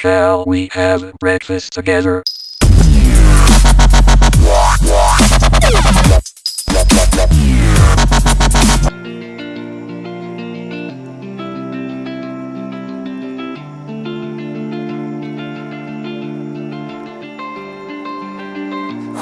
Shall we have breakfast together?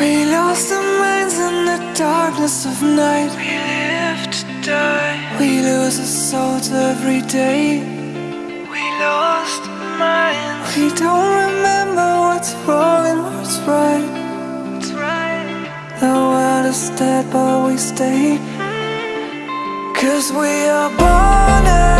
We lost our minds in the darkness of night. We live to die. We lose our souls every day. We lost our minds. We don't remember what's wrong and what's right. What's right. The world is dead, but we stay. Cause we are born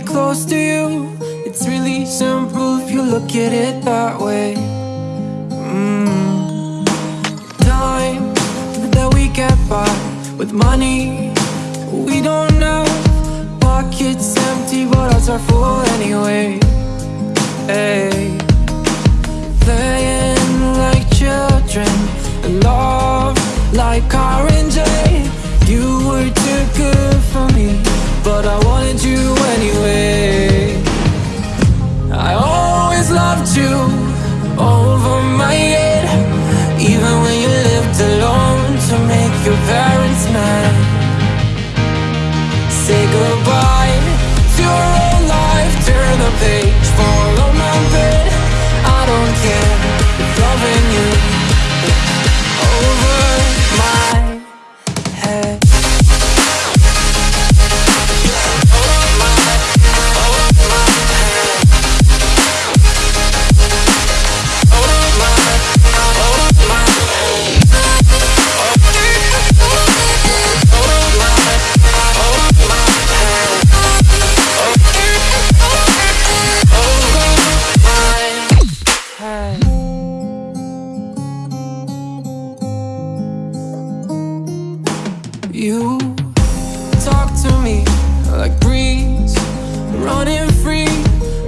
close to you. It's really simple if you look at it that way. Mm. Time that we get by with money we don't know. Pockets empty, but hearts are full anyway. Hey. Playing like children, love like orange. You were too good for me, but I wanted you anyway. I always loved you over my head, even when you lived alone to make your parents mad. Say goodbye You. Talk to me like breeze, running free,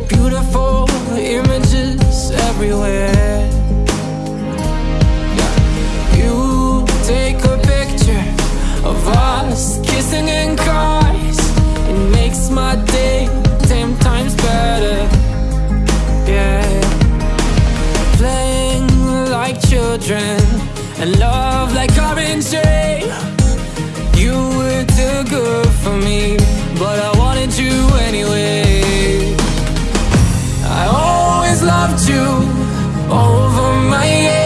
beautiful images everywhere. You take a picture of us kissing in cars, it makes my day ten times better. Yeah. Playing like children and love like orange good for me, but I wanted you anyway. I always loved you over my head,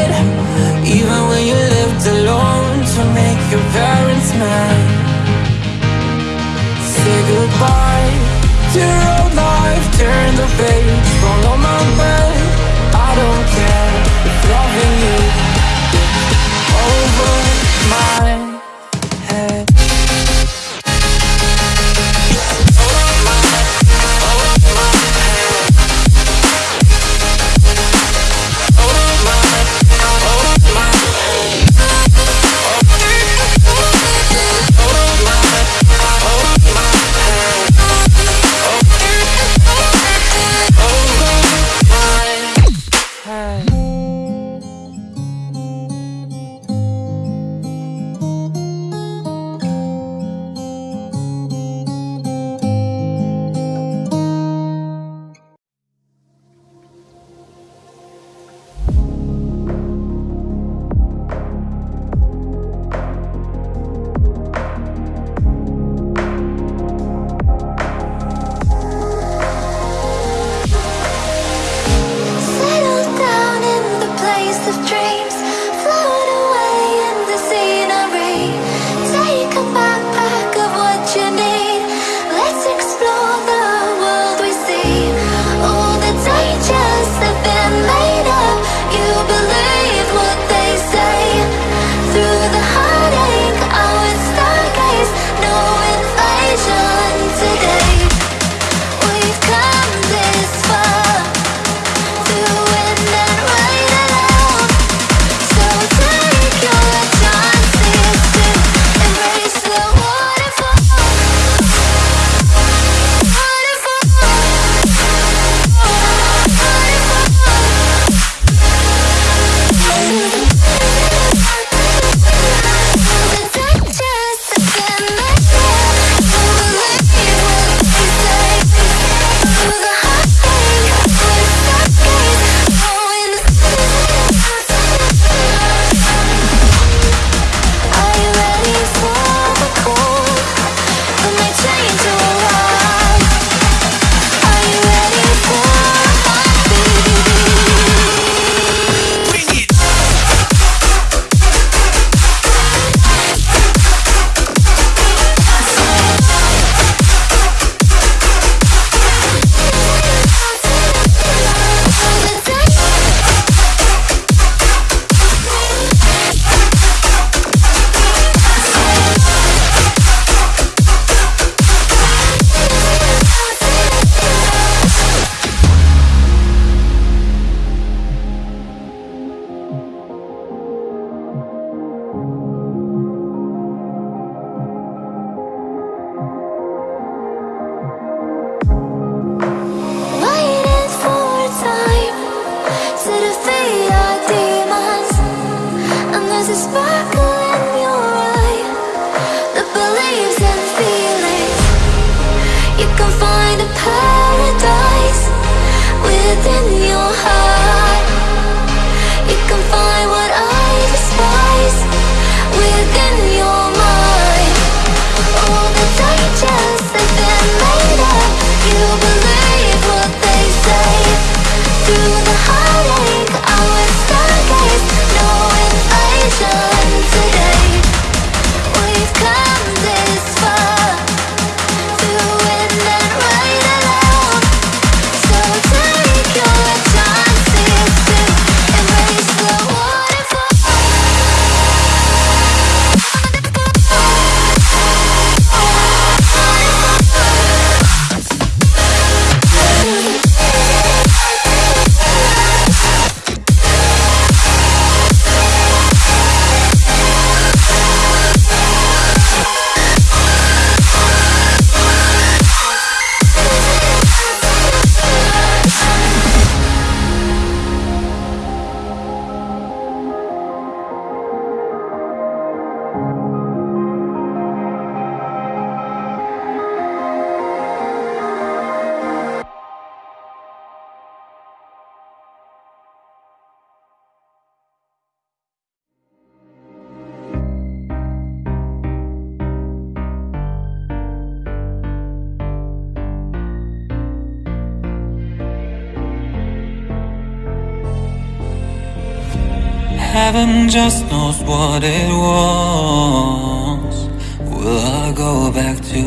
Heaven just knows what it wants. Will I go back to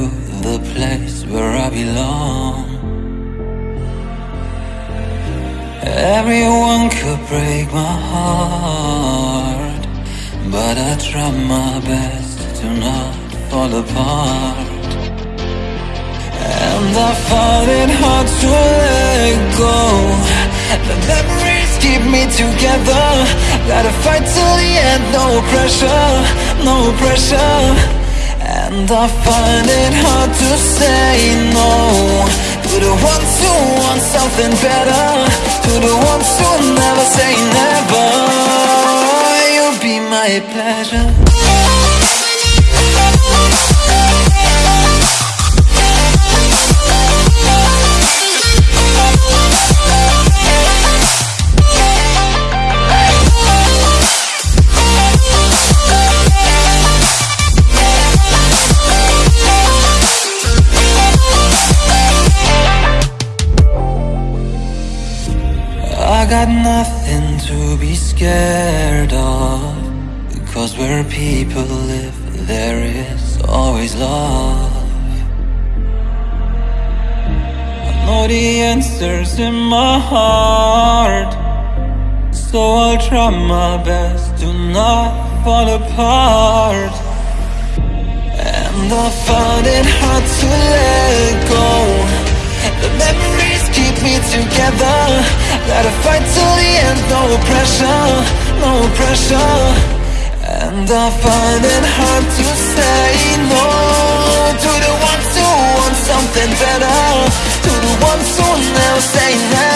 the place where I belong? Everyone could break my heart, but I try my best to not fall apart. And I find it hard to let go. The memories keep me together. Gotta fight till the end, no pressure, no pressure. And I find it hard to say no to the ones who want something better, to the ones who never say never. You'll be my pleasure. Got nothing to be scared of. Because where people live there is always love. I know the answers in my heart. So I'll try my best to not fall apart. And I find it hard to let go. The keep me together. Gotta fight till the end, no pressure, no pressure. And I find it hard to say no. To the ones who want something better To the ones who never say never